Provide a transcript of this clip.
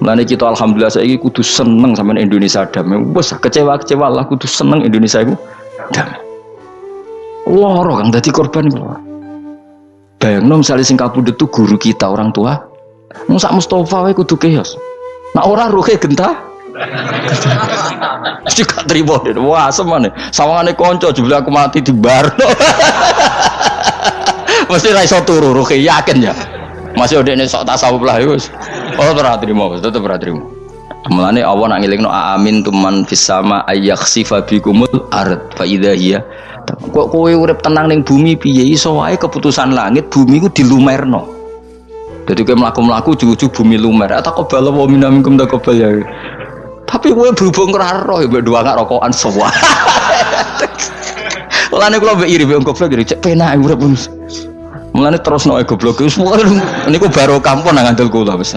Mulane kita alhamdulillah saiki kudu seneng sama Indonesia damai. Wes kecewa-kecewa lah kudu seneng Indonesia iku damai. Loro kang dadi korban iku. Bayangno misalnya sing kapundhut tuh guru kita orang tua. Wong sak Mustofa wae kudu keos. Nah ora ruhe gentah. Juga terima deh. Wah, semane. Sawangane konco jebule aku mati di bar. Mesti ra turu ruhe yakin ya. Masih udah sok tasawuf lah ya wis. Oh ora trimo, tetep ora trimo. Mulane Allah nak ngelingno amin tuman fis sama ayakhsifa bikumul ard fa idza hiya kok kowe urip tenang ning bumi piye iso wae keputusan langit bumi ku dilumerno. Jadi kowe mlaku-mlaku ujug-ujug bumi lumer. Atau kebal wa minamikum takobal ya. Tapi kowe berhubung ora roh dua gak rokokan semua. Mulane kula mbek iri mbek goblok iri cek penak urip Mulane terus no goblok wis niku baru kampung nang ngandel kula wis.